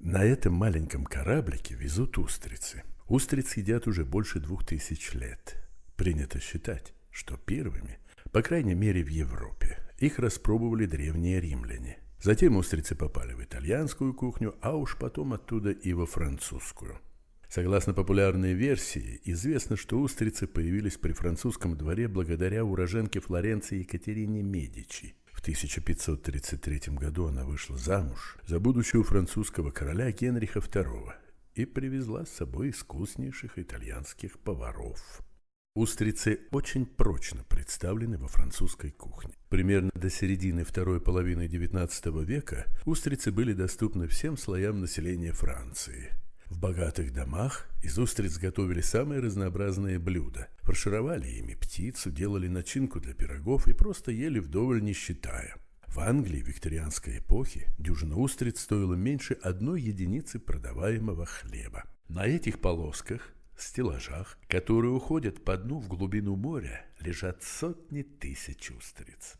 На этом маленьком кораблике везут устрицы. Устрицы едят уже больше двух тысяч лет. Принято считать, что первыми, по крайней мере в Европе, их распробовали древние римляне. Затем устрицы попали в итальянскую кухню, а уж потом оттуда и во французскую. Согласно популярной версии, известно, что устрицы появились при французском дворе благодаря уроженке Флоренции Екатерине Медичи. В 1533 году она вышла замуж за будущего французского короля Генриха II и привезла с собой искуснейших итальянских поваров. Устрицы очень прочно представлены во французской кухне. Примерно до середины второй половины XIX века устрицы были доступны всем слоям населения Франции. В богатых домах из устриц готовили самые разнообразные блюда. Фаршировали ими птицу, делали начинку для пирогов и просто ели вдоволь не считая. В Англии викторианской эпохи дюжина устриц стоила меньше одной единицы продаваемого хлеба. На этих полосках стеллажах, которые уходят по дну в глубину моря, лежат сотни тысяч устриц.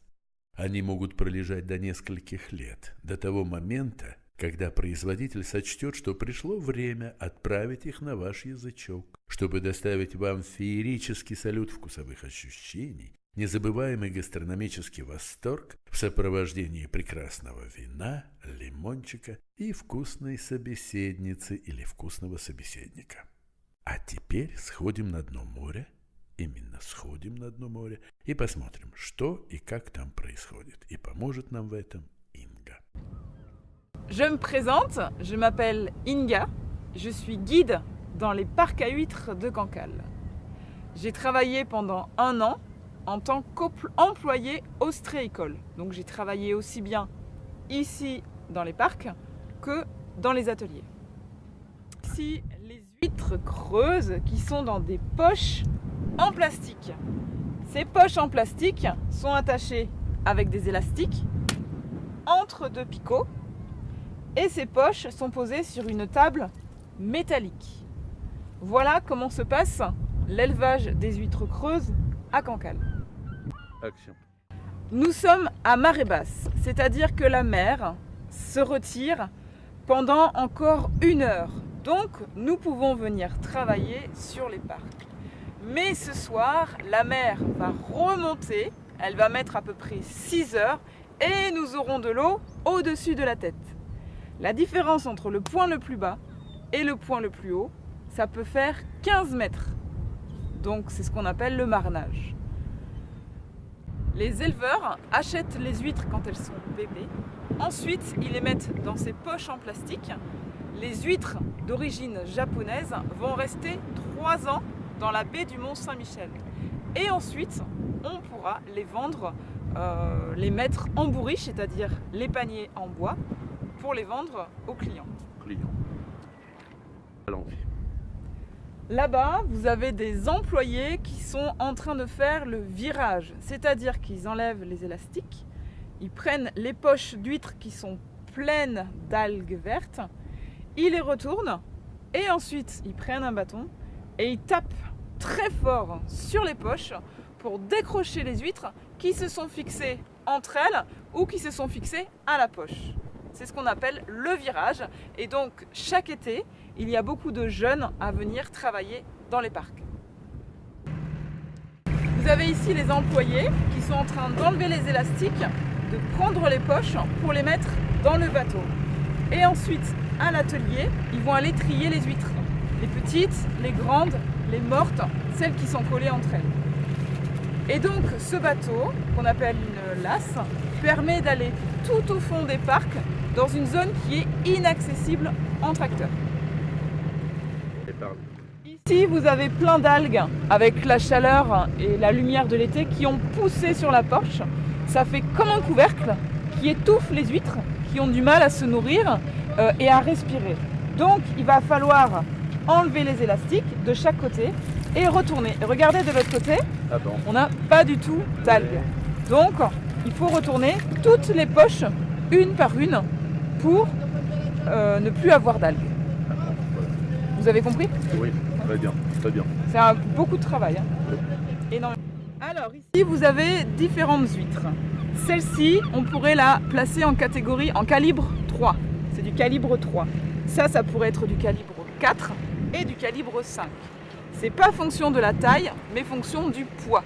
Они могут пролежать до нескольких лет, до того момента, когда производитель сочтет, что пришло время отправить их на ваш язычок, чтобы доставить вам феерический салют вкусовых ощущений, незабываемый гастрономический восторг в сопровождении прекрасного вина, лимончика и вкусной собеседницы или вкусного собеседника. А теперь сходим на дно моря, именно сходим на дно моря и посмотрим, что и как там происходит. И поможет нам в этом. Je me présente, je m'appelle Inga, je suis guide dans les parcs à huîtres de Cancale. J'ai travaillé pendant un an en tant qu'employé ostréicole. Donc j'ai travaillé aussi bien ici dans les parcs que dans les ateliers. Ici, les huîtres creuses qui sont dans des poches en plastique. Ces poches en plastique sont attachées avec des élastiques entre deux picots et ces poches sont posées sur une table métallique. Voilà comment se passe l'élevage des huîtres creuses à Cancale. Action. Nous sommes à marée basse, c'est-à-dire que la mer se retire pendant encore une heure. Donc nous pouvons venir travailler sur les parcs. Mais ce soir, la mer va remonter, elle va mettre à peu près 6 heures et nous aurons de l'eau au-dessus de la tête. La différence entre le point le plus bas et le point le plus haut, ça peut faire 15 mètres. Donc c'est ce qu'on appelle le marnage. Les éleveurs achètent les huîtres quand elles sont bébés. Ensuite, ils les mettent dans ces poches en plastique. Les huîtres d'origine japonaise vont rester 3 ans dans la baie du Mont Saint-Michel. Et ensuite, on pourra les vendre, euh, les mettre en bourriche, c'est-à-dire les paniers en bois, pour les vendre aux clients. Client. Allons-y. Là-bas, vous avez des employés qui sont en train de faire le virage, c'est-à-dire qu'ils enlèvent les élastiques, ils prennent les poches d'huîtres qui sont pleines d'algues vertes, ils les retournent et ensuite ils prennent un bâton et ils tapent très fort sur les poches pour décrocher les huîtres qui se sont fixées entre elles ou qui se sont fixées à la poche. C'est ce qu'on appelle le virage. Et donc, chaque été, il y a beaucoup de jeunes à venir travailler dans les parcs. Vous avez ici les employés qui sont en train d'enlever les élastiques, de prendre les poches pour les mettre dans le bateau. Et ensuite, à l'atelier, ils vont aller trier les huîtres. Les petites, les grandes, les mortes, celles qui sont collées entre elles. Et donc, ce bateau, qu'on appelle une lasse, permet d'aller tout au fond des parcs dans une zone qui est inaccessible en tracteur. Ici, vous avez plein d'algues avec la chaleur et la lumière de l'été qui ont poussé sur la porche. Ça fait comme un couvercle qui étouffe les huîtres qui ont du mal à se nourrir euh, et à respirer. Donc, il va falloir enlever les élastiques de chaque côté et retourner. Et regardez de l'autre côté, on n'a pas du tout d'algues. Donc, il faut retourner toutes les poches, une par une, pour euh, ne plus avoir d'algues. Vous avez compris? Oui, très bien, très bien. C'est beaucoup de travail. hein. Énormément. Alors ici vous avez différentes huîtres. Celle-ci, on pourrait la placer en catégorie, en calibre 3. C'est du calibre 3. Ça, ça pourrait être du calibre 4 et du calibre 5. C'est pas fonction de la taille, mais fonction du poids.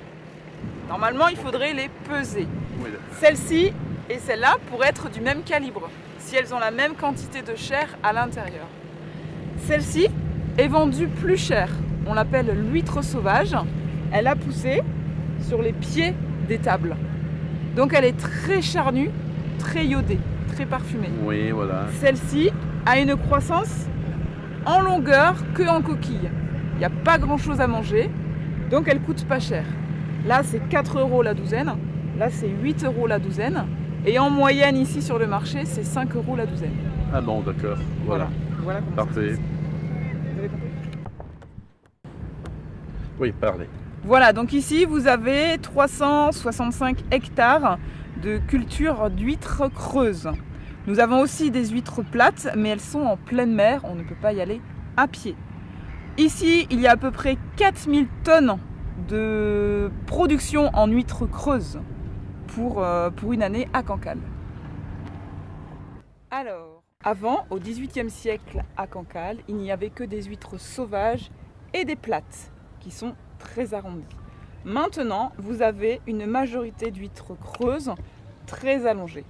Normalement, il faudrait les peser. Celle-ci et celle-là pourraient être du même calibre, si elles ont la même quantité de chair à l'intérieur. Celle-ci est vendue plus cher. On l'appelle l'huître sauvage. Elle a poussé sur les pieds des tables. Donc elle est très charnue, très iodée, très parfumée. Oui, voilà. Celle-ci a une croissance en longueur que en coquille. Il n'y a pas grand chose à manger, donc elle coûte pas cher. Là, c'est 4 euros la douzaine. Là, c'est 8 euros la douzaine. Et en moyenne, ici sur le marché, c'est 5 euros la douzaine. Ah bon, d'accord. Voilà. Voilà. Parfait. Vous avez compris Oui, parlez. Voilà, donc ici, vous avez 365 hectares de culture d'huîtres creuses. Nous avons aussi des huîtres plates, mais elles sont en pleine mer, on ne peut pas y aller à pied. Ici, il y a à peu près 4000 tonnes de production en huîtres creuses pour, euh, pour une année à Cancale. Alors, avant, au XVIIIe siècle à Cancale, il n'y avait que des huîtres sauvages et des plates qui sont très arrondies. Maintenant, vous avez une majorité d'huîtres creuses très allongées.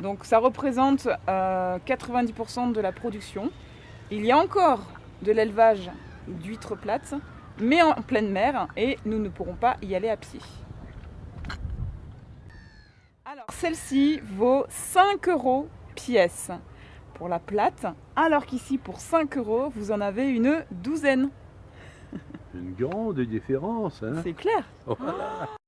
Donc ça représente euh, 90% de la production. Il y a encore de l'élevage d'huîtres plates, mais en pleine mer, et nous ne pourrons pas y aller à pied. Alors celle-ci vaut 5 euros pièce pour la plate, alors qu'ici pour 5 euros, vous en avez une douzaine. Une grande différence, hein C'est clair Voilà.